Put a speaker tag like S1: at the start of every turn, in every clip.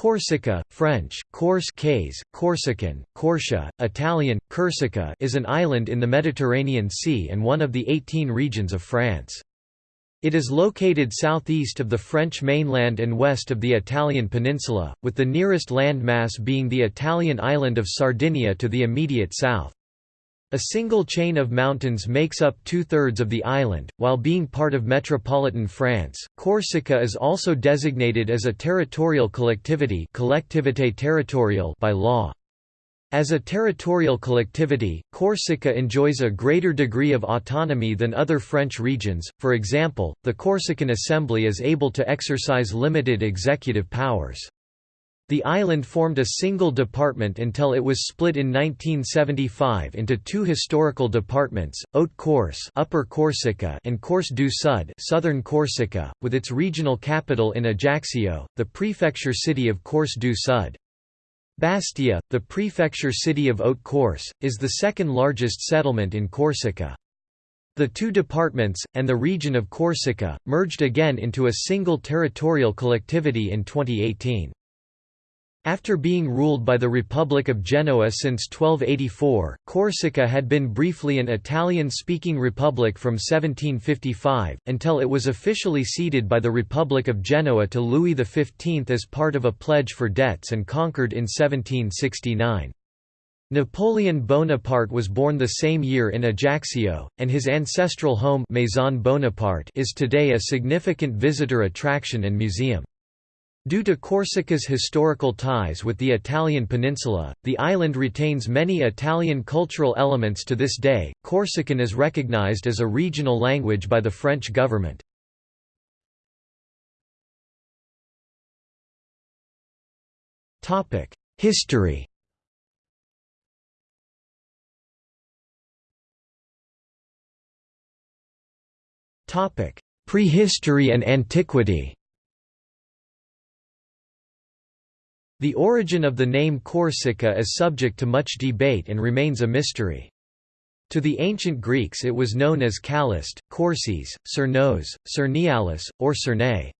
S1: Corsica, French, Corse Corsican, Corsia, Italian, Corsica is an island in the Mediterranean Sea and one of the 18 regions of France. It is located southeast of the French mainland and west of the Italian peninsula, with the nearest land mass being the Italian island of Sardinia to the immediate south. A single chain of mountains makes up two-thirds of the island, while being part of metropolitan France. Corsica is also designated as a territorial collectivity collectivité territoriale by law. As a territorial collectivity, Corsica enjoys a greater degree of autonomy than other French regions, for example, the Corsican Assembly is able to exercise limited executive powers. The island formed a single department until it was split in 1975 into two historical departments, Haute-Corse Upper Corsica and Corse du Sud Southern Corsica, with its regional capital in Ajaccio, the prefecture city of Corse du Sud. Bastia, the prefecture city of Haute-Corse, is the second largest settlement in Corsica. The two departments, and the region of Corsica, merged again into a single territorial collectivity in 2018. After being ruled by the Republic of Genoa since 1284, Corsica had been briefly an Italian-speaking republic from 1755, until it was officially ceded by the Republic of Genoa to Louis XV as part of a pledge for debts and conquered in 1769. Napoleon Bonaparte was born the same year in Ajaccio, and his ancestral home Maison Bonaparte is today a significant visitor attraction and museum. Due to Corsica's historical ties with the Italian peninsula, the island retains many Italian cultural elements to this day. Corsican is recognized as a regional language by the French government. Topic: History. Topic: Prehistory and antiquity. The origin of the name Corsica is subject to much debate and remains a mystery. To the ancient Greeks it was known as Calyst, Corses, Cernos, Cernialis, or Cerne.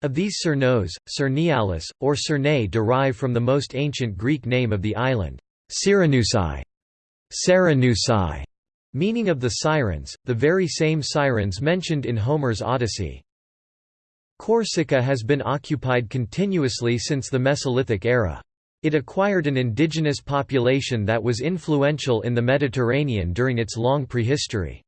S1: Of these Cernos, Cernialis, or Cerne derive from the most ancient Greek name of the island, Cyrenusai, Serenusai, meaning of the sirens, the very same sirens mentioned in Homer's Odyssey. Corsica has been occupied continuously since the Mesolithic era. It acquired an indigenous population that was influential in the Mediterranean during its long prehistory.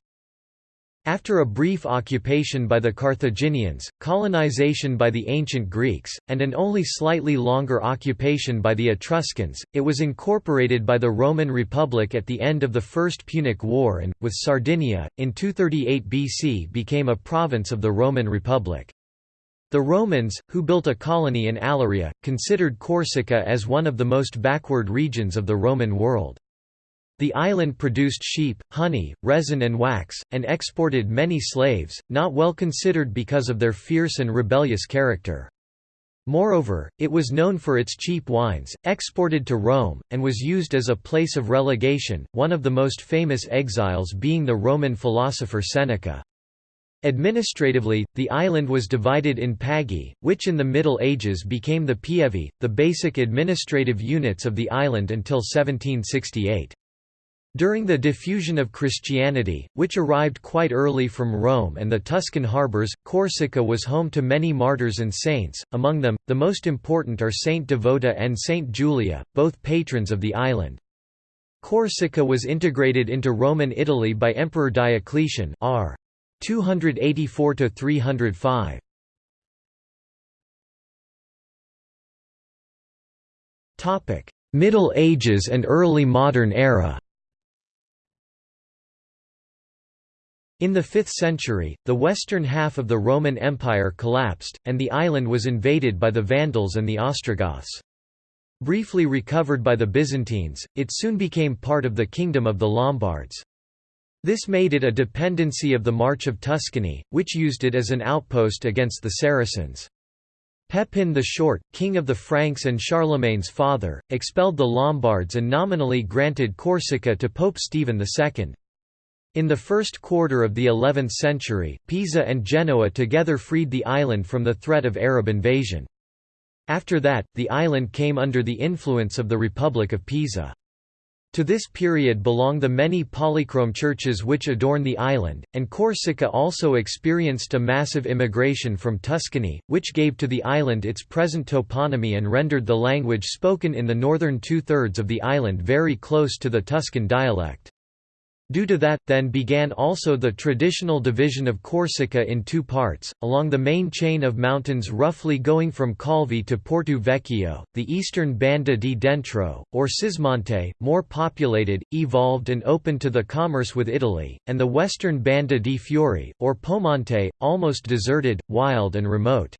S1: After a brief occupation by the Carthaginians, colonization by the ancient Greeks, and an only slightly longer occupation by the Etruscans, it was incorporated by the Roman Republic at the end of the First Punic War and, with Sardinia, in 238 BC became a province of the Roman Republic. The Romans, who built a colony in Aleria, considered Corsica as one of the most backward regions of the Roman world. The island produced sheep, honey, resin and wax, and exported many slaves, not well considered because of their fierce and rebellious character. Moreover, it was known for its cheap wines, exported to Rome, and was used as a place of relegation, one of the most famous exiles being the Roman philosopher Seneca. Administratively, the island was divided in pagi, which in the Middle Ages became the pievi, the basic administrative units of the island until 1768. During the diffusion of Christianity, which arrived quite early from Rome and the Tuscan harbours, Corsica was home to many martyrs and saints, among them, the most important are Saint Devota and Saint Julia, both patrons of the island. Corsica was integrated into Roman Italy by Emperor Diocletian r. 284 to 305. Topic: Middle Ages and early modern era. In the 5th century, the western half of the Roman Empire collapsed, and the island was invaded by the Vandals and the Ostrogoths. Briefly recovered by the Byzantines, it soon became part of the Kingdom of the Lombards. This made it a dependency of the March of Tuscany, which used it as an outpost against the Saracens. Pepin the Short, king of the Franks and Charlemagne's father, expelled the Lombards and nominally granted Corsica to Pope Stephen II. In the first quarter of the 11th century, Pisa and Genoa together freed the island from the threat of Arab invasion. After that, the island came under the influence of the Republic of Pisa. To this period belong the many polychrome churches which adorn the island, and Corsica also experienced a massive immigration from Tuscany, which gave to the island its present toponymy and rendered the language spoken in the northern two-thirds of the island very close to the Tuscan dialect. Due to that, then began also the traditional division of Corsica in two parts, along the main chain of mountains roughly going from Calvi to Porto Vecchio, the eastern Banda di Dentro, or Cismonte, more populated, evolved and open to the commerce with Italy, and the western Banda di Fuori, or Pomonte, almost deserted, wild and remote.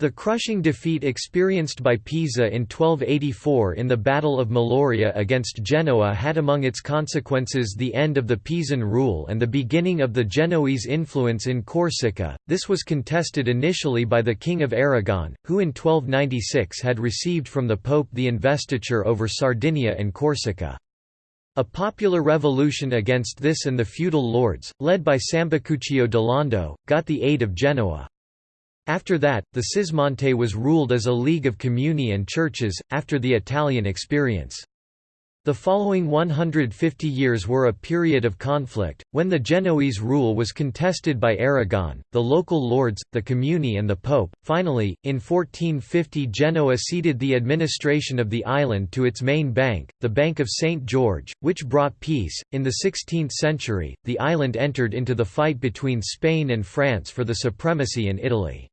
S1: The crushing defeat experienced by Pisa in 1284 in the Battle of Meloria against Genoa had among its consequences the end of the Pisan rule and the beginning of the Genoese influence in Corsica. This was contested initially by the King of Aragon, who in 1296 had received from the Pope the investiture over Sardinia and Corsica. A popular revolution against this and the feudal lords, led by Sambucuccio Lando, got the aid of Genoa. After that, the Cismonte was ruled as a league of comuni and churches, after the Italian experience. The following 150 years were a period of conflict, when the Genoese rule was contested by Aragon, the local lords, the Comuni and the Pope. Finally, in 1450 Genoa ceded the administration of the island to its main bank, the Bank of St. George, which brought peace. In the 16th century, the island entered into the fight between Spain and France for the supremacy in Italy.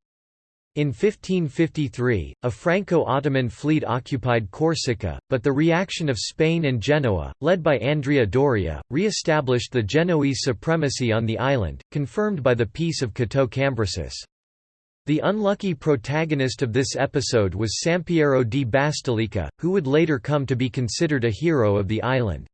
S1: In 1553, a Franco-Ottoman fleet occupied Corsica, but the reaction of Spain and Genoa, led by Andrea Doria, re-established the Genoese supremacy on the island, confirmed by the Peace of Cateau-Cambresis. The unlucky protagonist of this episode was Sampiero di Bastelica, who would later come to be considered a hero of the island.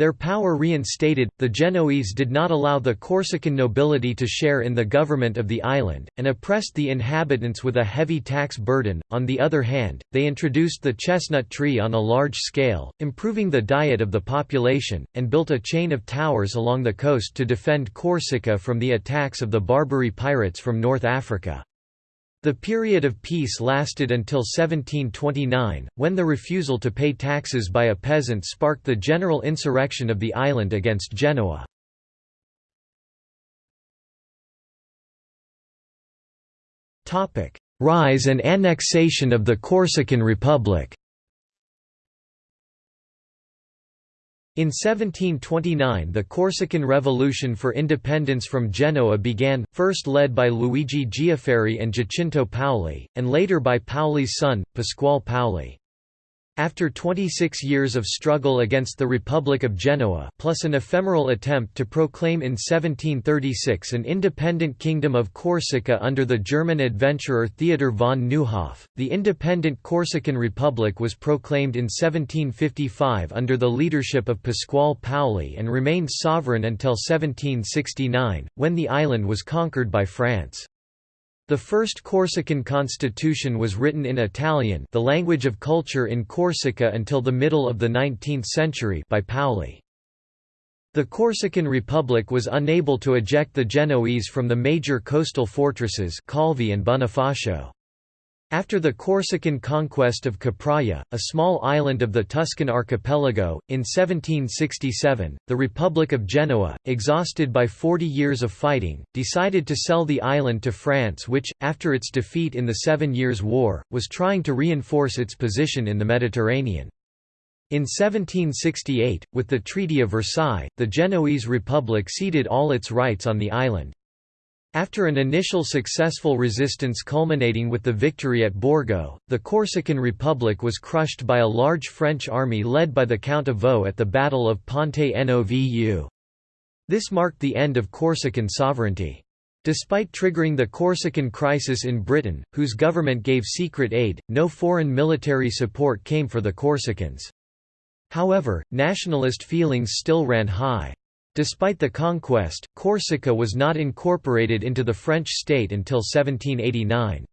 S1: Their power reinstated, the Genoese did not allow the Corsican nobility to share in the government of the island, and oppressed the inhabitants with a heavy tax burden. On the other hand, they introduced the chestnut tree on a large scale, improving the diet of the population, and built a chain of towers along the coast to defend Corsica from the attacks of the Barbary pirates from North Africa. The period of peace lasted until 1729, when the refusal to pay taxes by a peasant sparked the general insurrection of the island against Genoa. Rise and annexation of the Corsican Republic In 1729 the Corsican Revolution for independence from Genoa began, first led by Luigi Giafferi and Giacinto Paoli, and later by Paoli's son, Pasquale Paoli. After 26 years of struggle against the Republic of Genoa plus an ephemeral attempt to proclaim in 1736 an independent kingdom of Corsica under the German adventurer Theodor von Neuhoff, the independent Corsican Republic was proclaimed in 1755 under the leadership of Pasquale Paoli and remained sovereign until 1769, when the island was conquered by France. The first Corsican constitution was written in Italian the language of culture in Corsica until the middle of the 19th century by Paoli. The Corsican Republic was unable to eject the Genoese from the major coastal fortresses Calvi and Bonifacio. After the Corsican conquest of Capraia, a small island of the Tuscan archipelago, in 1767, the Republic of Genoa, exhausted by 40 years of fighting, decided to sell the island to France which, after its defeat in the Seven Years' War, was trying to reinforce its position in the Mediterranean. In 1768, with the Treaty of Versailles, the Genoese Republic ceded all its rights on the island. After an initial successful resistance culminating with the victory at Borgo, the Corsican Republic was crushed by a large French army led by the Count of Vaux at the Battle of Ponte Novu. This marked the end of Corsican sovereignty. Despite triggering the Corsican crisis in Britain, whose government gave secret aid, no foreign military support came for the Corsicans. However, nationalist feelings still ran high. Despite the conquest, Corsica was not incorporated into the French state until 1789.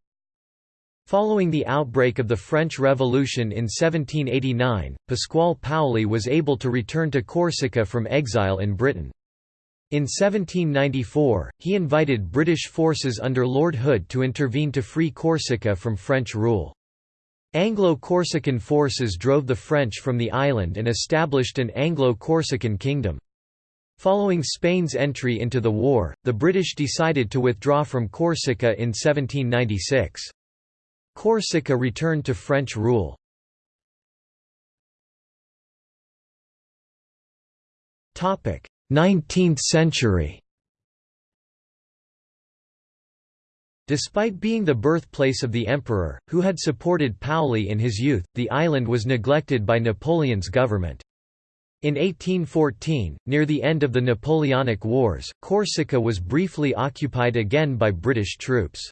S1: Following the outbreak of the French Revolution in 1789, Pasquale Paoli was able to return to Corsica from exile in Britain. In 1794, he invited British forces under Lord Hood to intervene to free Corsica from French rule. Anglo-Corsican forces drove the French from the island and established an Anglo-Corsican kingdom. Following Spain's entry into the war, the British decided to withdraw from Corsica in 1796. Corsica returned to French rule. Topic: 19th century. Despite being the birthplace of the emperor, who had supported Paoli in his youth, the island was neglected by Napoleon's government. In 1814, near the end of the Napoleonic Wars, Corsica was briefly occupied again by British troops.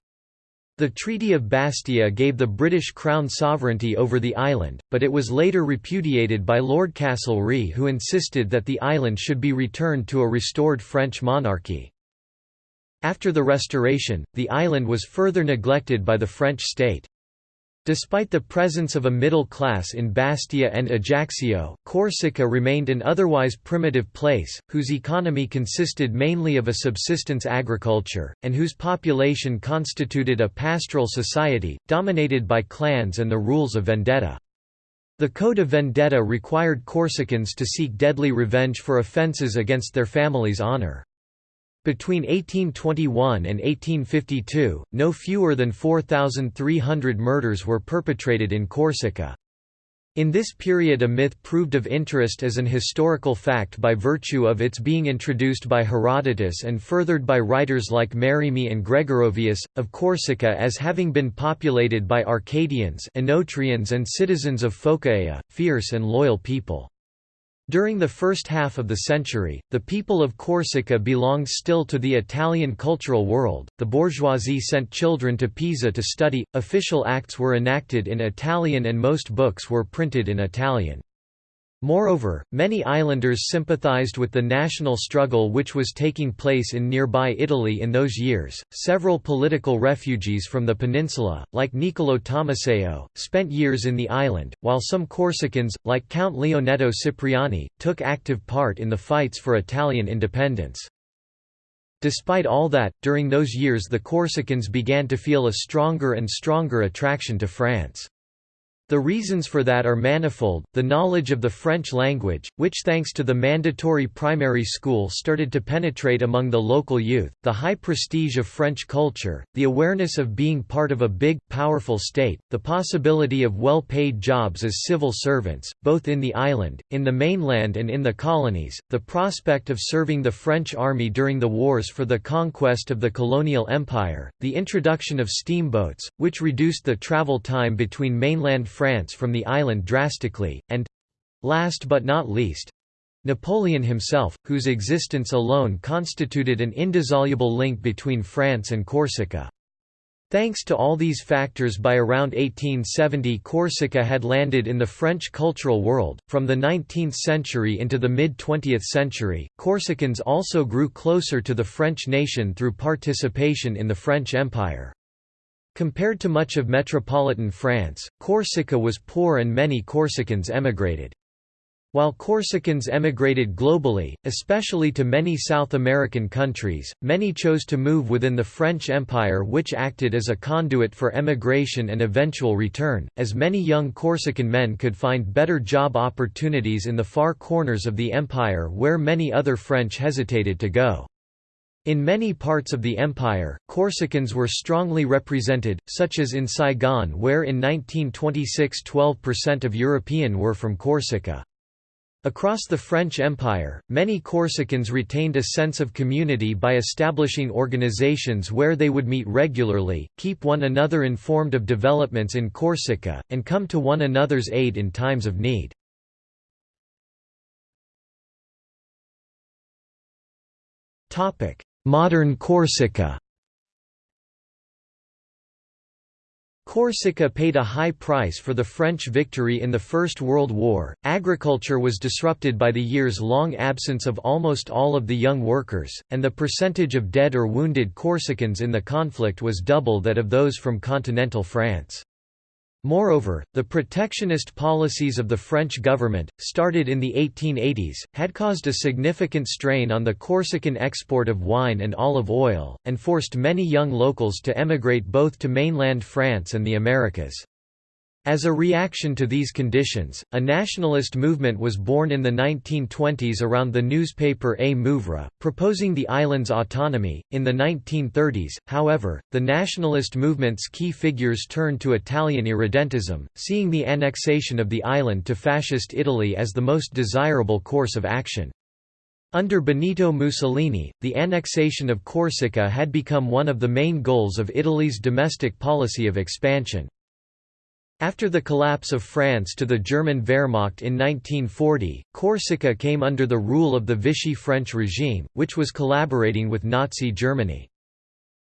S1: The Treaty of Bastia gave the British Crown sovereignty over the island, but it was later repudiated by Lord Castlereagh who insisted that the island should be returned to a restored French monarchy. After the restoration, the island was further neglected by the French state. Despite the presence of a middle class in Bastia and Ajaccio, Corsica remained an otherwise primitive place, whose economy consisted mainly of a subsistence agriculture, and whose population constituted a pastoral society, dominated by clans and the rules of vendetta. The Code of Vendetta required Corsicans to seek deadly revenge for offences against their family's honour. Between 1821 and 1852, no fewer than 4,300 murders were perpetrated in Corsica. In this period a myth proved of interest as an historical fact by virtue of its being introduced by Herodotus and furthered by writers like Merimee and Gregorovius, of Corsica as having been populated by Arcadians Enotrians and citizens of Phocaea, fierce and loyal people. During the first half of the century, the people of Corsica belonged still to the Italian cultural world. The bourgeoisie sent children to Pisa to study, official acts were enacted in Italian, and most books were printed in Italian. Moreover, many islanders sympathized with the national struggle which was taking place in nearby Italy in those years. Several political refugees from the peninsula, like Niccolò Tommaseo, spent years in the island, while some Corsicans, like Count Leonetto Cipriani, took active part in the fights for Italian independence. Despite all that, during those years the Corsicans began to feel a stronger and stronger attraction to France. The reasons for that are manifold, the knowledge of the French language, which thanks to the mandatory primary school started to penetrate among the local youth, the high prestige of French culture, the awareness of being part of a big, powerful state, the possibility of well-paid jobs as civil servants, both in the island, in the mainland and in the colonies, the prospect of serving the French army during the wars for the conquest of the colonial empire, the introduction of steamboats, which reduced the travel time between mainland France from the island drastically, and—last but not least, Napoleon himself, whose existence alone constituted an indissoluble link between France and Corsica. Thanks to all these factors by around 1870 Corsica had landed in the French cultural world. From the 19th century into the mid-20th century, Corsicans also grew closer to the French nation through participation in the French Empire. Compared to much of metropolitan France, Corsica was poor and many Corsicans emigrated. While Corsicans emigrated globally, especially to many South American countries, many chose to move within the French Empire which acted as a conduit for emigration and eventual return, as many young Corsican men could find better job opportunities in the far corners of the empire where many other French hesitated to go. In many parts of the empire, Corsicans were strongly represented, such as in Saigon where in 1926 12% of European were from Corsica. Across the French Empire, many Corsicans retained a sense of community by establishing organizations where they would meet regularly, keep one another informed of developments in Corsica, and come to one another's aid in times of need. Modern Corsica Corsica paid a high price for the French victory in the First World War. Agriculture was disrupted by the years long absence of almost all of the young workers, and the percentage of dead or wounded Corsicans in the conflict was double that of those from continental France. Moreover, the protectionist policies of the French government, started in the 1880s, had caused a significant strain on the Corsican export of wine and olive oil, and forced many young locals to emigrate both to mainland France and the Americas. As a reaction to these conditions, a nationalist movement was born in the 1920s around the newspaper A Muvra, proposing the island's autonomy. In the 1930s, however, the nationalist movement's key figures turned to Italian irredentism, seeing the annexation of the island to Fascist Italy as the most desirable course of action. Under Benito Mussolini, the annexation of Corsica had become one of the main goals of Italy's domestic policy of expansion. After the collapse of France to the German Wehrmacht in 1940, Corsica came under the rule of the Vichy French regime, which was collaborating with Nazi Germany.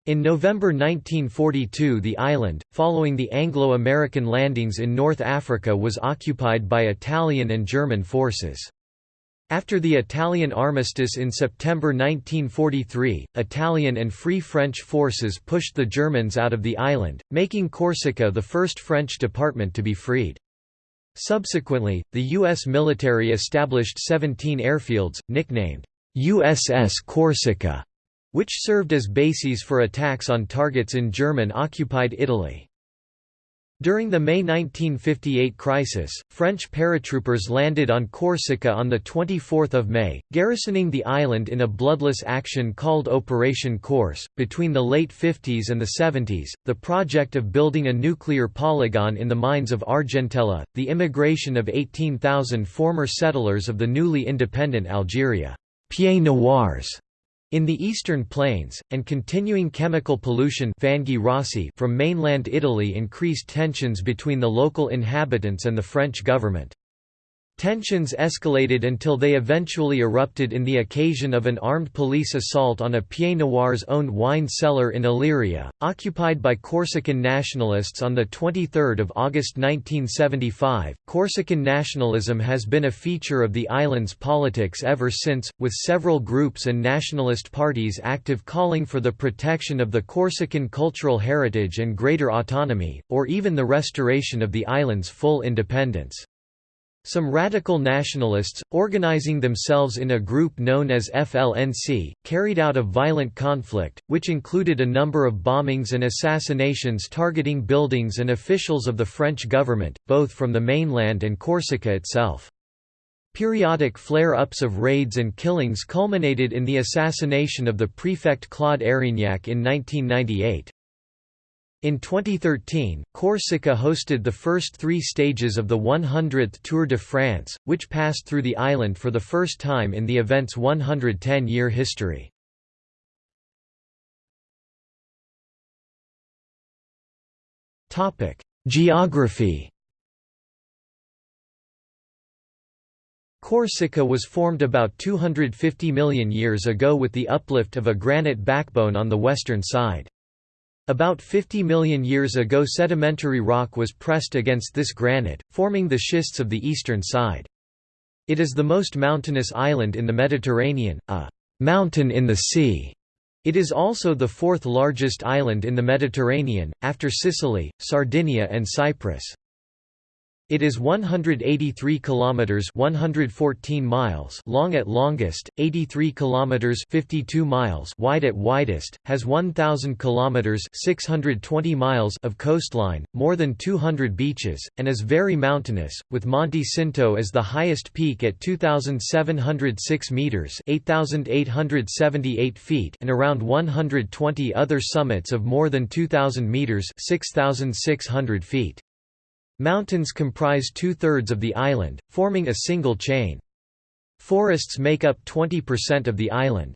S1: In November 1942 the island, following the Anglo-American landings in North Africa was occupied by Italian and German forces. After the Italian armistice in September 1943, Italian and Free French forces pushed the Germans out of the island, making Corsica the first French department to be freed. Subsequently, the U.S. military established 17 airfields, nicknamed USS Corsica, which served as bases for attacks on targets in German-occupied Italy. During the May 1958 crisis, French paratroopers landed on Corsica on 24 May, garrisoning the island in a bloodless action called Operation Corse. Between the late 50s and the 70s, the project of building a nuclear polygon in the mines of Argentella, the immigration of 18,000 former settlers of the newly independent Algeria, Pieds Noirs, in the eastern plains, and continuing chemical pollution from mainland Italy increased tensions between the local inhabitants and the French government. Tensions escalated until they eventually erupted in the occasion of an armed police assault on a Pieds Noirs owned wine cellar in Aleria, occupied by Corsican nationalists on 23 August 1975. Corsican nationalism has been a feature of the island's politics ever since, with several groups and nationalist parties active calling for the protection of the Corsican cultural heritage and greater autonomy, or even the restoration of the island's full independence. Some radical nationalists, organizing themselves in a group known as FLNC, carried out a violent conflict, which included a number of bombings and assassinations targeting buildings and officials of the French government, both from the mainland and Corsica itself. Periodic flare-ups of raids and killings culminated in the assassination of the prefect Claude Érignac in 1998. In 2013, Corsica hosted the first three stages of the 100th Tour de France, which passed through the island for the first time in the event's 110-year history. Geography Corsica was formed about 250 million years ago with the uplift of a granite backbone on the western side. About 50 million years ago sedimentary rock was pressed against this granite, forming the schists of the eastern side. It is the most mountainous island in the Mediterranean, a «mountain in the sea». It is also the fourth largest island in the Mediterranean, after Sicily, Sardinia and Cyprus. It is 183 kilometers 114 miles long at longest, 83 kilometers 52 miles wide at widest, has 1000 kilometers 620 miles of coastline, more than 200 beaches, and is very mountainous, with Monte Cinto as the highest peak at 2706 meters 8878 feet and around 120 other summits of more than 2000 meters 6600 feet. Mountains comprise two-thirds of the island, forming a single chain. Forests make up 20% of the island.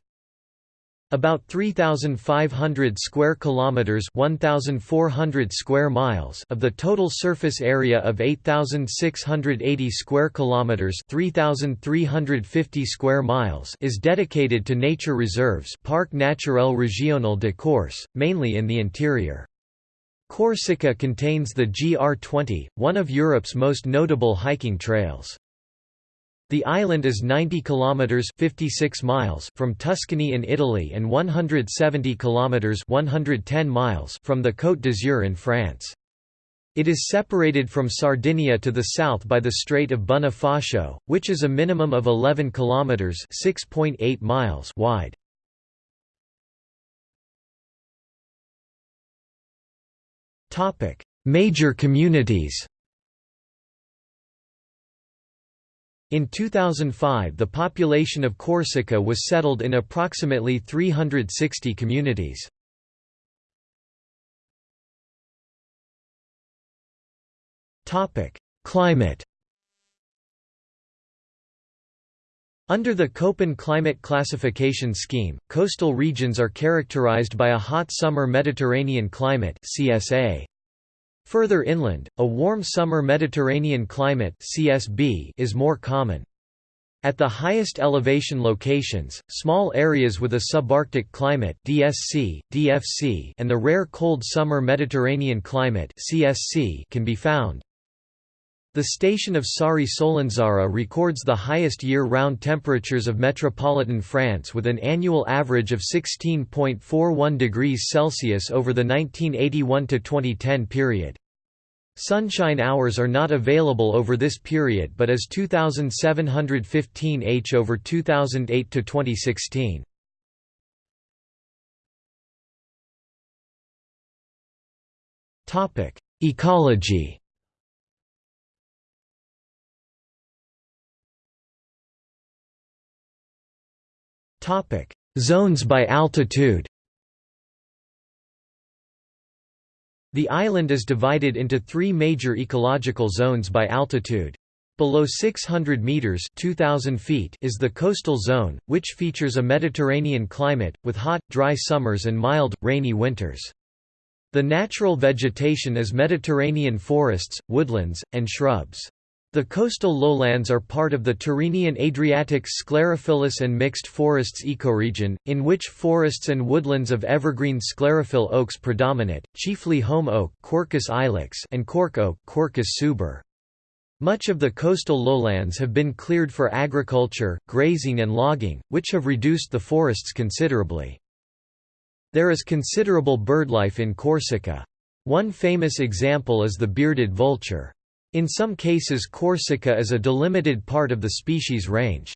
S1: About 3500 square kilometers, 1400 square miles of the total surface area of 8680 square kilometers, 3350 square miles is dedicated to nature reserves, Parc Naturel Régional de Corse, mainly in the interior. Corsica contains the GR20, one of Europe's most notable hiking trails. The island is 90 kilometers 56 miles from Tuscany in Italy and 170 kilometers 110 miles from the Côte d'Azur in France. It is separated from Sardinia to the south by the Strait of Bonifacio, which is a minimum of 11 kilometers (6.8 miles) wide. Major communities. In 2005 the population of Corsica was settled in approximately 360 communities. Climate. Under the Köppen climate classification scheme, coastal regions are characterized by a hot summer Mediterranean climate (CSA). Further inland, a warm summer Mediterranean climate (CSB) is more common. At the highest elevation locations, small areas with a subarctic climate DSC, DFC, and the rare cold summer Mediterranean climate CSC can be found. The station of Sari-Solenzara records the highest year-round temperatures of metropolitan France with an annual average of 16.41 degrees Celsius over the 1981–2010 period. Sunshine hours are not available over this period but as 2715 h over 2008 to 2016. Topic: Ecology Zones by altitude. The island is divided into three major ecological zones by altitude. Below 600 meters (2000 feet) is the coastal zone, which features a Mediterranean climate with hot, dry summers and mild, rainy winters. The natural vegetation is Mediterranean forests, woodlands, and shrubs. The coastal lowlands are part of the Tyrrhenian Adriatic sclerophyllous and mixed forests ecoregion, in which forests and woodlands of evergreen sclerophyll oaks predominate, chiefly holm oak Quercus ilex and cork oak Quercus suber. Much of the coastal lowlands have been cleared for agriculture, grazing and logging, which have reduced the forests considerably. There is considerable birdlife in Corsica. One famous example is the bearded vulture. In some cases Corsica is a delimited part of the species range.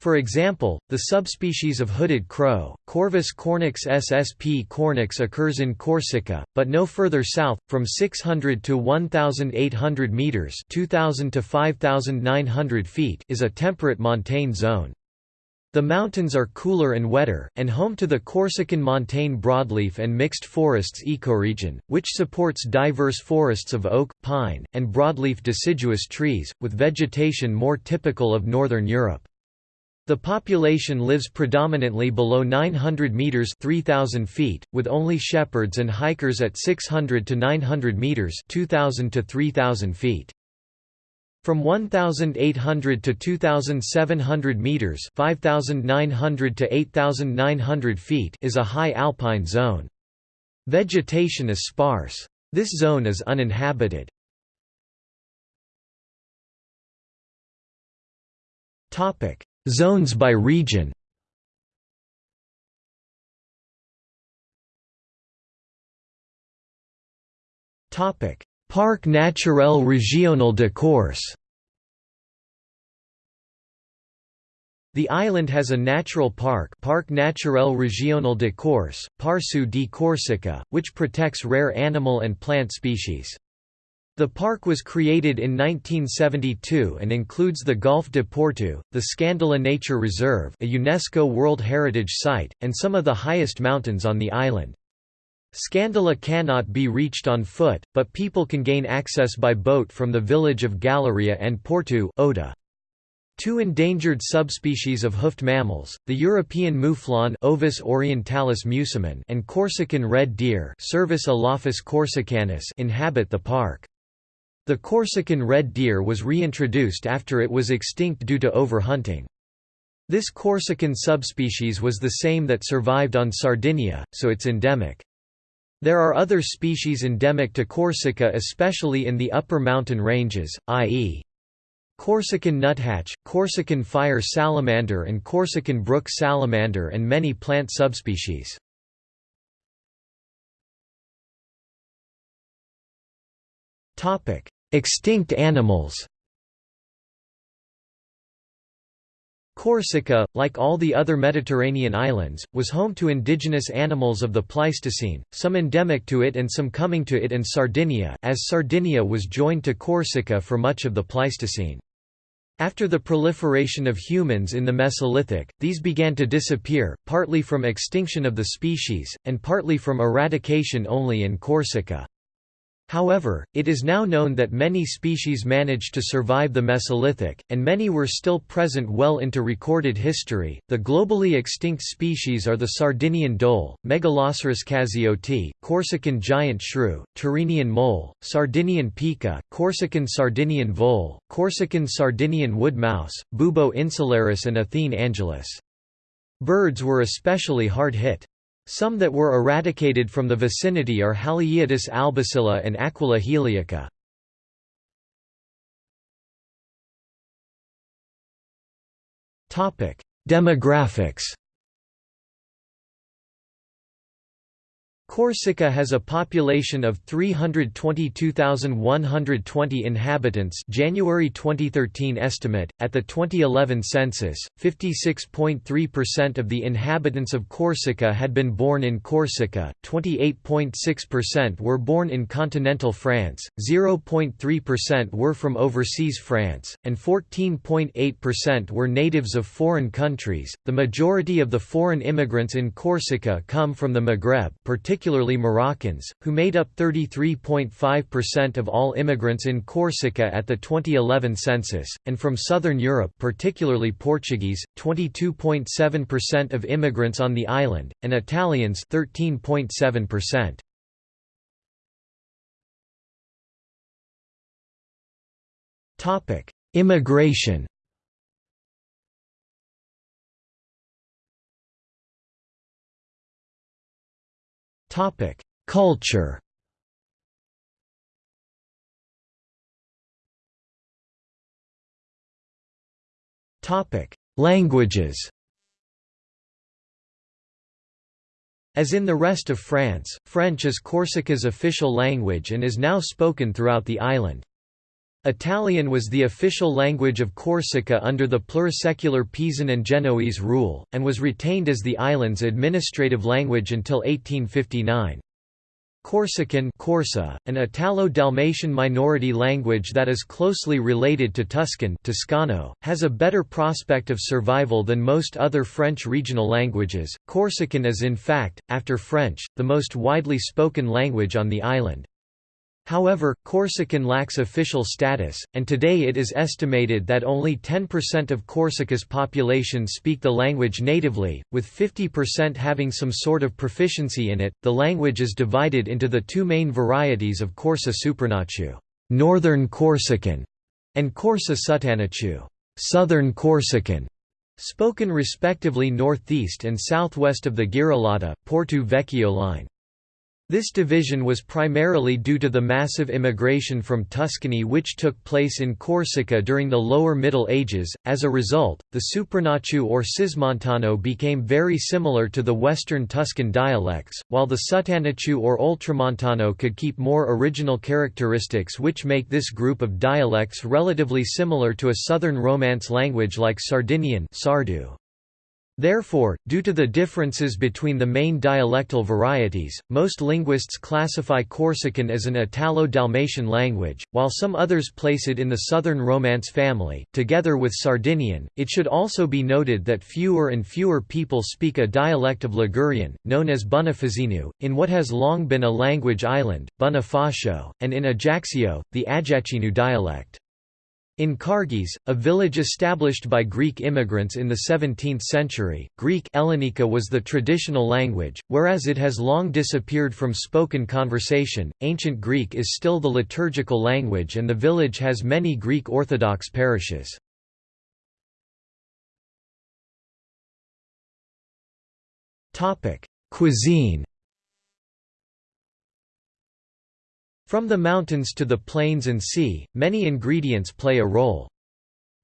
S1: For example, the subspecies of hooded crow, Corvus cornix ssp cornix occurs in Corsica, but no further south, from 600 to 1,800 metres 2,000 to 5,900 feet is a temperate montane zone. The mountains are cooler and wetter, and home to the Corsican montane broadleaf and mixed forests ecoregion, which supports diverse forests of oak, pine, and broadleaf deciduous trees, with vegetation more typical of northern Europe. The population lives predominantly below 900 meters (3000 feet), with only shepherds and hikers at 600 to 900 meters (2000 to 3000 feet). From 1,800 to 2,700 meters (5,900 to 8,900 feet) is a high alpine zone. Vegetation is sparse. This zone is uninhabited. Topic: Zones by region. Topic: Parc naturel régional de Corse The island has a natural park Parc naturel régional de Corse, Parcu di Corsica, which protects rare animal and plant species. The park was created in 1972 and includes the Golfe de Porto, the Scandola Nature Reserve a UNESCO World Heritage Site, and some of the highest mountains on the island. Scandola cannot be reached on foot, but people can gain access by boat from the village of Galeria and Porto Ota. Two endangered subspecies of hoofed mammals, the European mouflon Ovis orientalis musimon and Corsican red deer Cervus elaphus corsicanus inhabit the park. The Corsican red deer was reintroduced after it was extinct due to overhunting. This Corsican subspecies was the same that survived on Sardinia, so it's endemic. There are other species endemic to Corsica especially in the upper mountain ranges, i.e. Corsican nuthatch, Corsican fire salamander and Corsican brook salamander and many plant subspecies. Extinct animals Corsica, like all the other Mediterranean islands, was home to indigenous animals of the Pleistocene, some endemic to it and some coming to it and Sardinia as Sardinia was joined to Corsica for much of the Pleistocene. After the proliferation of humans in the Mesolithic, these began to disappear, partly from extinction of the species, and partly from eradication only in Corsica. However, it is now known that many species managed to survive the Mesolithic, and many were still present well into recorded history. The globally extinct species are the Sardinian dhole, Megaloceros cazioti, Corsican giant shrew, Tyrrhenian mole, Sardinian pika, Corsican Sardinian vole, Corsican Sardinian wood mouse, Bubo insularis, and Athene angelus. Birds were especially hard hit. Some that were eradicated from the vicinity are Haliaeetus albicilla and Aquila heliaca. Demographics Corsica has a population of 322,120 inhabitants January 2013 estimate. At the 2011 census, 56.3% of the inhabitants of Corsica had been born in Corsica, 28.6% were born in continental France, 0.3% were from overseas France, and 14.8% were natives of foreign countries. The majority of the foreign immigrants in Corsica come from the Maghreb, particularly particularly Moroccans, who made up 33.5% of all immigrants in Corsica at the 2011 census, and from southern Europe particularly Portuguese, 22.7% of immigrants on the island, and Italians 13.7%. Immigration Topic: Culture. Topic: Languages. As in the rest of France, French is Corsica's official language and is now spoken throughout the island. Italian was the official language of Corsica under the plurisecular Pisan and Genoese rule, and was retained as the island's administrative language until 1859. Corsican Corsu, an Italo-Dalmatian minority language that is closely related to Tuscan Toscano, has a better prospect of survival than most other French regional languages. Corsican is in fact, after French, the most widely spoken language on the island. However, Corsican lacks official status, and today it is estimated that only 10% of Corsica's population speak the language natively, with 50% having some sort of proficiency in it. The language is divided into the two main varieties of Corsu Supranacciu, Northern Corsican, and Corsu Suttanacciu, Southern Corsican, spoken respectively northeast and southwest of the Girolata, Porto Vecchio line. This division was primarily due to the massive immigration from Tuscany which took place in Corsica during the Lower Middle Ages. As a result, the Supranacciu or Cismontano became very similar to the Western Tuscan dialects, while the Suttanacciu or Ultramontano could keep more original characteristics which make this group of dialects relatively similar to a Southern Romance language like Sardinian Sardu. Therefore, due to the differences between the main dialectal varieties, most linguists classify Corsican as an Italo-Dalmatian language, while some others place it in the Southern Romance family, together with Sardinian. It should also be noted that fewer and fewer people speak a dialect of Ligurian, known as Bonifazzino, in what has long been a language island, Bonifacio, and in Ajaccio, the Ajacinu dialect. In Cargese, a village established by Greek immigrants in the 17th century, Greek Ellenica was the traditional language, whereas it has long disappeared from spoken conversation. Ancient Greek is still the liturgical language and the village has many Greek Orthodox parishes. Topic: Cuisine From the mountains to the plains and sea, many ingredients play a role.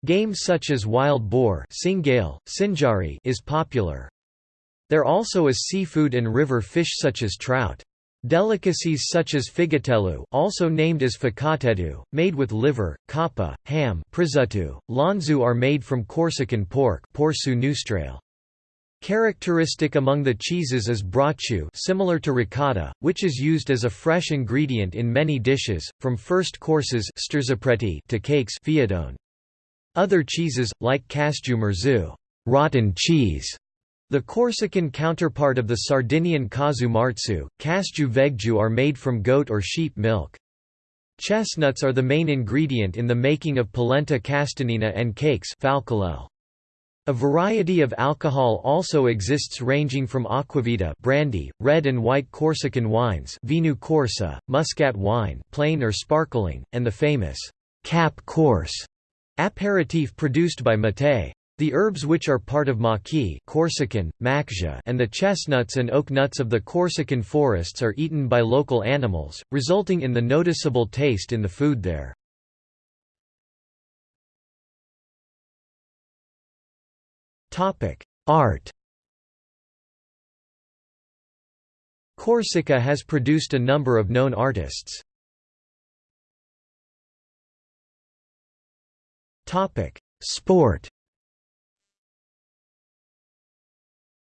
S1: Game such as wild boar Singale, Sinjari is popular. There also is seafood and river fish such as trout. Delicacies such as figatello also named as ficatetu, made with liver, coppa, ham prisutto, lonzu are made from Corsican pork porcu nostrale. Characteristic among the cheeses is brocciu similar to ricotta, which is used as a fresh ingredient in many dishes, from first courses to cakes fiadone. Other cheeses, like casciu rotten cheese, the Corsican counterpart of the Sardinian casu marzu, casciu veggiu are made from goat or sheep milk. Chestnuts are the main ingredient in the making of polenta castanina and cakes A variety of alcohol also exists ranging from acquavita brandy, red and white Corsican wines vinu corsu, muscat wine plain or sparkling, and the famous cap corse aperitif produced by Mattei. The herbs which are part of maquis Corsican, and the chestnuts and oak nuts of the Corsican forests are eaten by local animals, resulting in the noticeable taste in the food there. Art Corsica has produced a number of known artists. Sport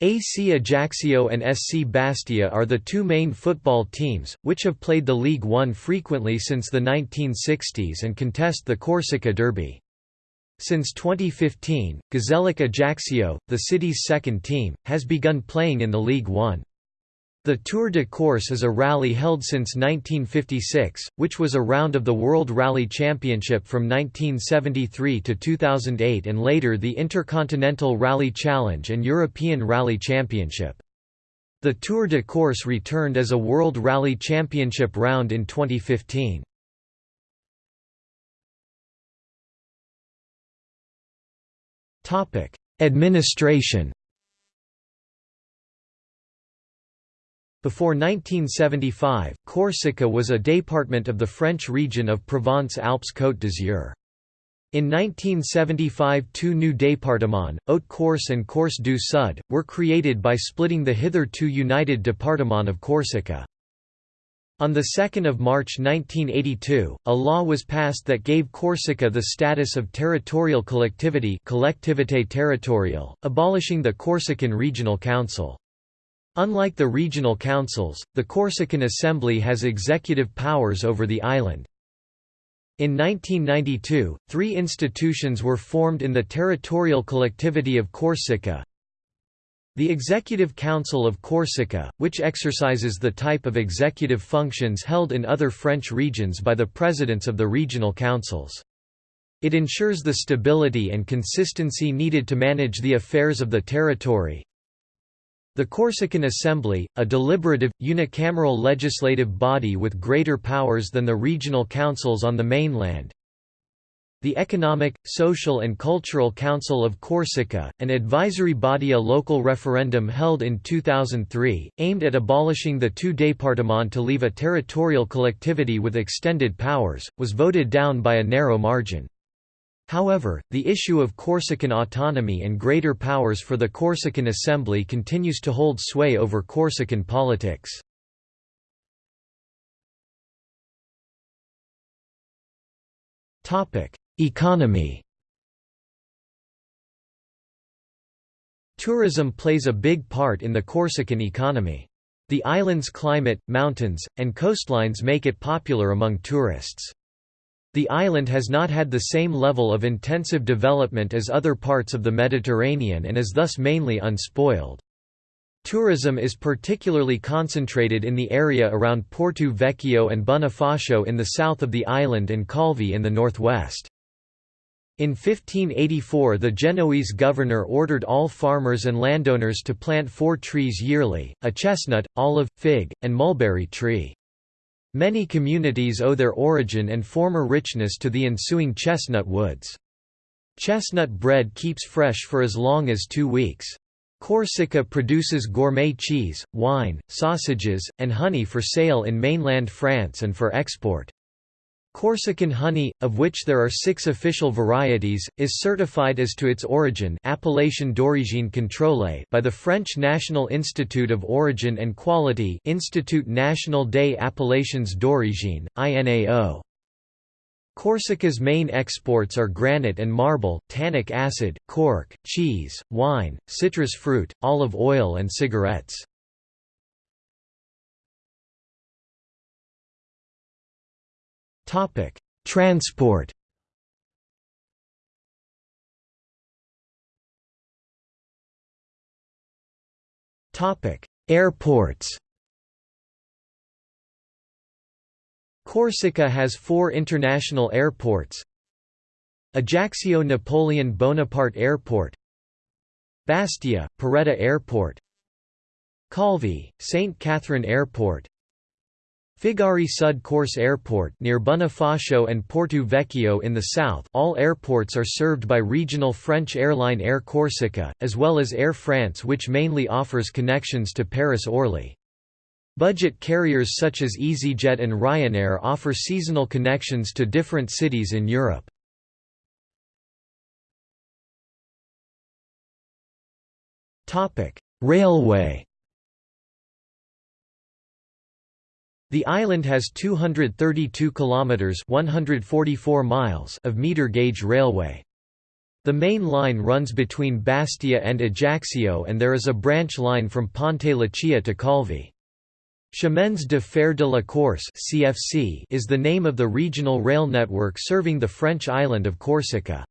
S1: AC Ajaccio and SC Bastia are the two main football teams, which have played the League One frequently since the 1960s and contest the Corsica Derby. Since 2015, Gazellec Ajaccio, the city's second team, has begun playing in the League One. The Tour de Corse is a rally held since 1956, which was a round of the World Rally Championship from 1973 to 2008 and later the Intercontinental Rally Challenge and European Rally Championship. The Tour de Corse returned as a World Rally Championship round in 2015. Administration Before 1975, Corsica was a department of the French region of Provence-Alpes-Côte d'Azur. In 1975 two new départements, Haute-Corse and Corse du Sud, were created by splitting the hitherto united département of Corsica. On 2 March 1982, a law was passed that gave Corsica the status of territorial collectivity collectivité territoriale, abolishing the Corsican Regional Council. Unlike the regional councils, the Corsican Assembly has executive powers over the island. In 1992, three institutions were formed in the territorial collectivity of Corsica. The Executive Council of Corsica, which exercises the type of executive functions held in other French regions by the presidents of the regional councils. It ensures the stability and consistency needed to manage the affairs of the territory, the Corsican Assembly, a deliberative, unicameral legislative body with greater powers than the regional councils on the mainland. The Economic, Social and Cultural Council of Corsica, an advisory body a local referendum held in 2003, aimed at abolishing the two départements to leave a territorial collectivity with extended powers, was voted down by a narrow margin. However, the issue of Corsican autonomy and greater powers for the Corsican Assembly continues to hold sway over Corsican politics. Economy Tourism plays a big part in the Corsican economy. The island's climate, mountains, and coastlines make it popular among tourists. The island has not had the same level of intensive development as other parts of the Mediterranean and is thus mainly unspoiled. Tourism is particularly concentrated in the area around Porto Vecchio and Bonifacio in the south of the island and Calvi in the northwest. In 1584 the Genoese governor ordered all farmers and landowners to plant four trees yearly, a chestnut, olive, fig, and mulberry tree. Many communities owe their origin and former richness to the ensuing chestnut woods. Chestnut bread keeps fresh for as long as two weeks. Corsica produces gourmet cheese, wine, sausages, and honey for sale in mainland France and for export. Corsican honey, of which there are six official varieties, is certified as to its origin Appellation d'origine contrôlée by the French National Institute of Origin and Quality Institut National des Appellations d'Origine, INAO. Corsica's main exports are granite and marble, tannic acid, cork, cheese, wine, citrus fruit, olive oil and cigarettes. Topic: Transport. Topic: Airports. Corsica has four international airports. Ajaccio Napoleon Bonaparte Airport Bastia, Poretta Airport Calvi, St. Catherine Airport Figari Sud Corse Airport near Bonifacio and Porto Vecchio in the south all airports are served by regional French airline Air Corsica, as well as Air France which mainly offers connections to Paris-Orly. Budget carriers such as EasyJet and Ryanair offer seasonal connections to different cities in Europe. Railway The island has 232 kilometers (144 miles) of meter gauge railway. The main line runs between Bastia and Ajaccio and there is a branch line from Ponte Leccia to Calvi. Chemins de Fer de la Corse (CFC) is the name of the regional rail network serving the French island of Corsica.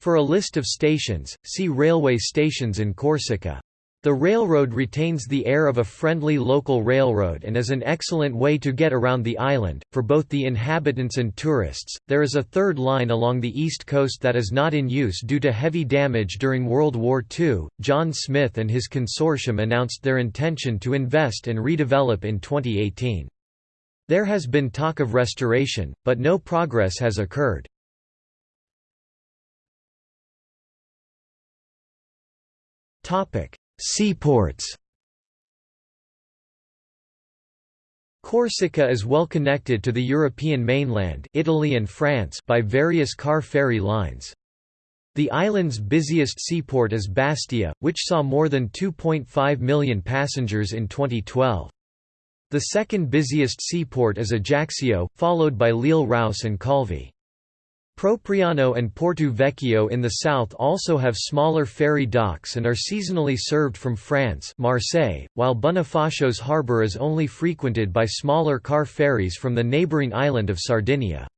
S1: For a list of stations, see railway stations in Corsica. The railroad retains the air of a friendly local railroad and is an excellent way to get around the island, for both the inhabitants and tourists. There is a third line along the east coast that is not in use due to heavy damage during World War II. John Smith and his consortium announced their intention to invest and redevelop in 2018. There has been talk of restoration, but no progress has occurred. Topic Seaports Corsica is well connected to the European mainland Italy and France by various car ferry lines. The island's busiest seaport is Bastia, which saw more than 2.5 million passengers in 2012. The second busiest seaport is Ajaccio, followed by L'Île-Rousse and Calvi. Propriano and Porto Vecchio in the south also have smaller ferry docks and are seasonally served from France Marseille, while Bonifacio's harbour is only frequented by smaller car ferries from the neighbouring island of Sardinia.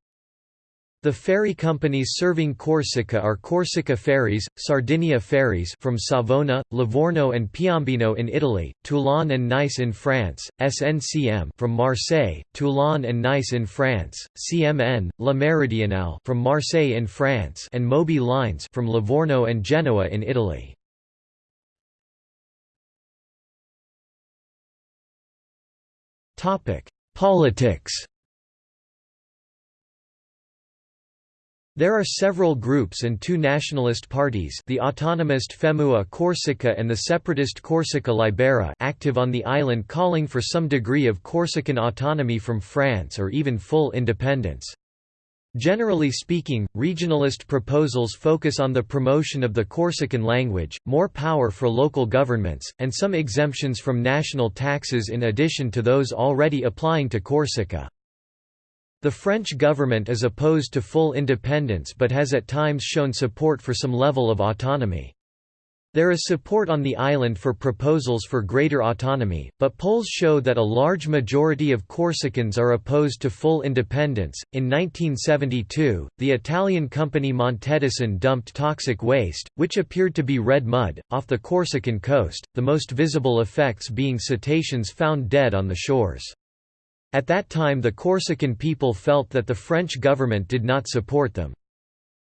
S1: The ferry companies serving Corsica are Corsica Ferries, Sardinia Ferries from Savona, Livorno and Piombino in Italy, Toulon and Nice in France, SNCM from Marseille, Toulon and Nice in France, CMN, La Meridionale from Marseille in France and Moby Lines from Livorno and Genoa in Italy. Politics There are several groups and two nationalist parties the autonomist Femu a Corsica and the separatist Corsica Libera active on the island calling for some degree of Corsican autonomy from France or even full independence. Generally speaking, regionalist proposals focus on the promotion of the Corsican language, more power for local governments, and some exemptions from national taxes in addition to those already applying to Corsica. The French government is opposed to full independence but has at times shown support for some level of autonomy. There is support on the island for proposals for greater autonomy, but polls show that a large majority of Corsicans are opposed to full independence. In 1972, the Italian company Montedison dumped toxic waste, which appeared to be red mud, off the Corsican coast, the most visible effects being cetaceans found dead on the shores. At that time the Corsican people felt that the French government did not support them.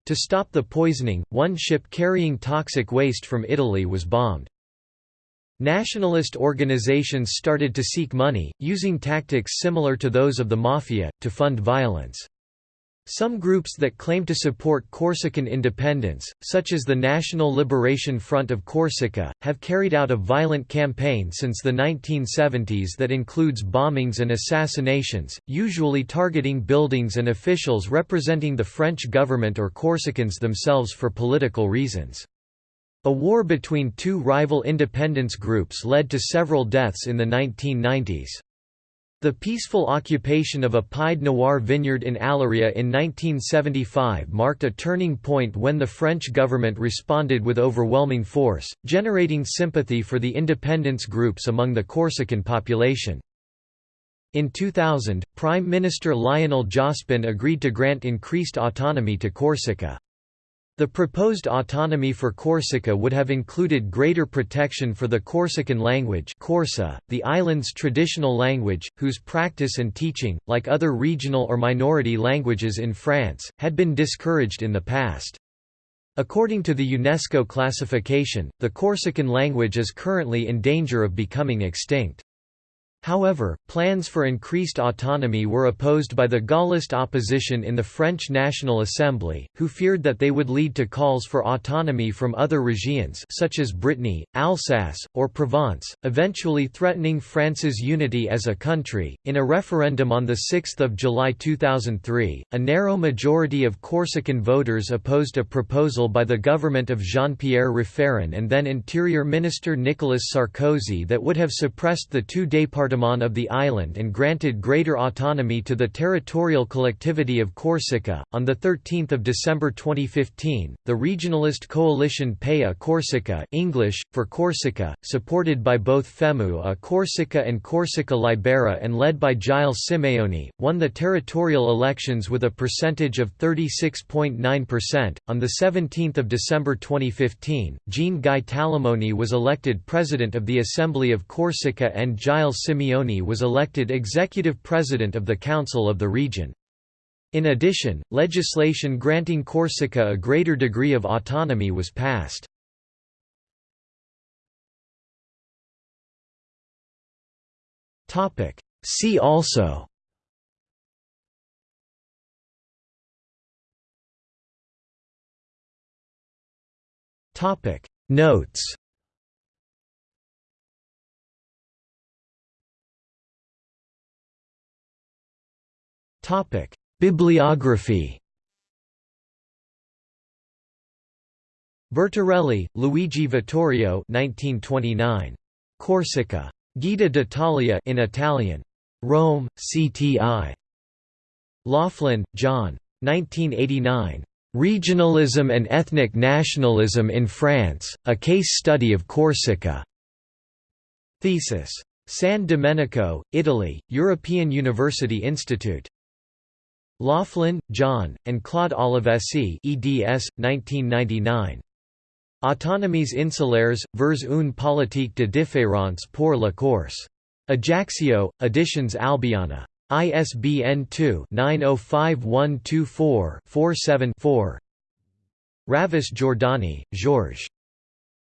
S1: To stop the poisoning, one ship carrying toxic waste from Italy was bombed. Nationalist organizations started to seek money, using tactics similar to those of the Mafia, to fund violence. Some groups that claim to support Corsican independence, such as the National Liberation Front of Corsica, have carried out a violent campaign since the 1970s that includes bombings and assassinations, usually targeting buildings and officials representing the French government or Corsicans themselves for political reasons. A war between two rival independence groups led to several deaths in the 1990s. The peaceful occupation of a Pied Noir vineyard in Aleria in 1975 marked a turning point when the French government responded with overwhelming force, generating sympathy for the independence groups among the Corsican population. In 2000, Prime Minister Lionel Jospin agreed to grant increased autonomy to Corsica. The proposed autonomy for Corsica would have included greater protection for the Corsican language Corsu, the island's traditional language, whose practice and teaching, like other regional or minority languages in France, had been discouraged in the past. According to the UNESCO classification, the Corsican language is currently in danger of becoming extinct. However, plans for increased autonomy were opposed by the Gaullist opposition in the French National Assembly, who feared that they would lead to calls for autonomy from other regions such as Brittany, Alsace, or Provence, eventually threatening France's unity as a country. In a referendum on 6 July 2003, a narrow majority of Corsican voters opposed a proposal by the government of Jean-Pierre Raffarin and then Interior Minister Nicolas Sarkozy that would have suppressed the two of the island and granted greater autonomy to the territorial collectivity of Corsica. On 13 December 2015, the regionalist coalition Pè a Corsica English, for Corsica, supported by both FEMU a Corsica and Corsica Libera and led by Gilles Simeoni, won the territorial elections with a percentage of 36.9%. On 17 December 2015, Jean Guy Talamoni was elected president of the Assembly of Corsica and Gilles Simeoni Simeoni was elected executive president of the Council of the region. In addition, legislation granting Corsica a greater degree of autonomy was passed. See also Notes Topic: Bibliography. Bertarelli, Luigi Vittorio 1929. Corsica. Guida d'Italia in Italian. Rome, CTI. Loughlin, John. 1989. Regionalism and Ethnic Nationalism in France, A Case Study of Corsica. Thesis. San Domenico, Italy, European University Institute. Loughlin, John, and Claude Olivesi eds. 1999. Autonomies insulaires, vers une politique de différence pour la Corse. Ajaccio, Editions Albiana. ISBN 2-905124-47-4 Ravis Giordani, Georges.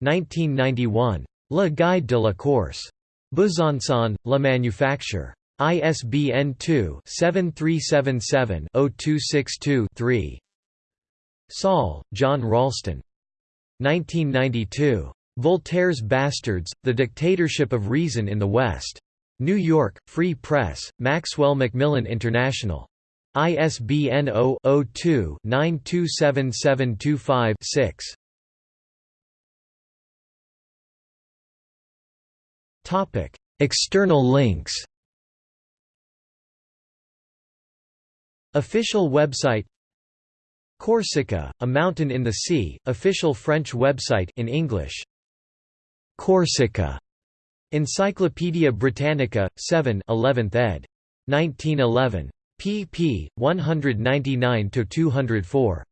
S1: 1991. Le Guide de la Corse. Besançon, La Manufacture. ISBN 2-7377-0262-3 Saul, John Ralston. 1992. Voltaire's Bastards, The Dictatorship of Reason in the West. New York, Free Press, Maxwell Macmillan International. ISBN 0-02-927725-6 External links Official website Corsica, a mountain in the sea, official French website in English. Corsica. Encyclopædia Britannica, 7 11th ed. 1911. pp. 199–204.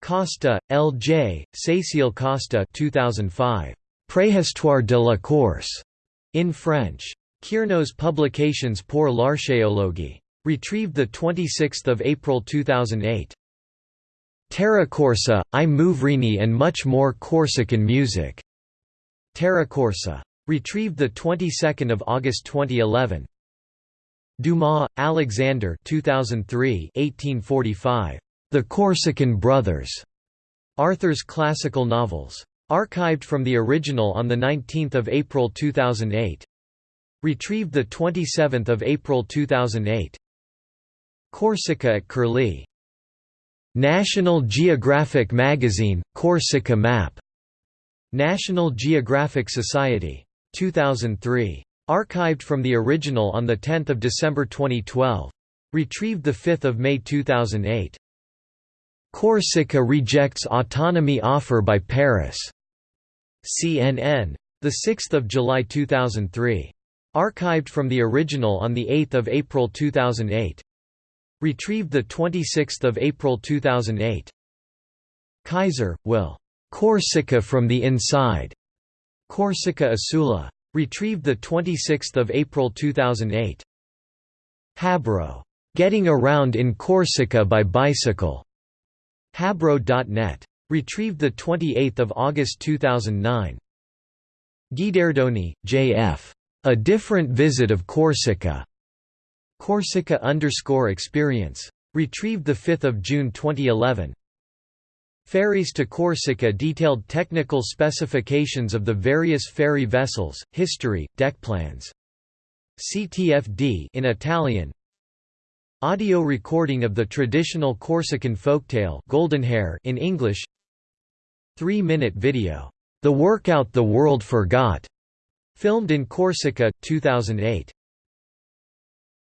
S1: Costa, L. J., Cécile Costa 2005. Préhistoire de la Corse. In French. Kiernos Publications pour l'archéologie. Retrieved 26 April 2008. Terra Corsa, I Muvrini and much more Corsican music. Terra Corsa. Retrieved 22 August 2011. Dumas, Alexander 2003 1845. The Corsican Brothers. Arthur's Classical Novels. Archived from the original on 19 April 2008. Retrieved 27 April 2008. Corsica at Curlie. National Geographic Magazine, Corsica Map. National Geographic Society. 2003. Archived from the original on 10 December 2012. Retrieved 5 May 2008. Corsica rejects autonomy offer by Paris. CNN. 6 July 2003. Archived from the original on 8 April 2008. Retrieved 26 April 2008. Kaiser, Will. Corsica from the Inside. Corsica Isula. Retrieved 26 April 2008. Habro. Getting Around in Corsica by Bicycle. Habro.net. Retrieved 28 August 2009. Guidardoni, J.F. A Different Visit of Corsica. Corsica underscore experience. Retrieved 5 June 2011. Ferries to Corsica detailed technical specifications of the various ferry vessels, history, deck plans. CTFD in Italian. Audio recording of the traditional Corsican folktale Goldenhair in English. 3-minute video, The Workout the World Forgot, filmed in Corsica 2008.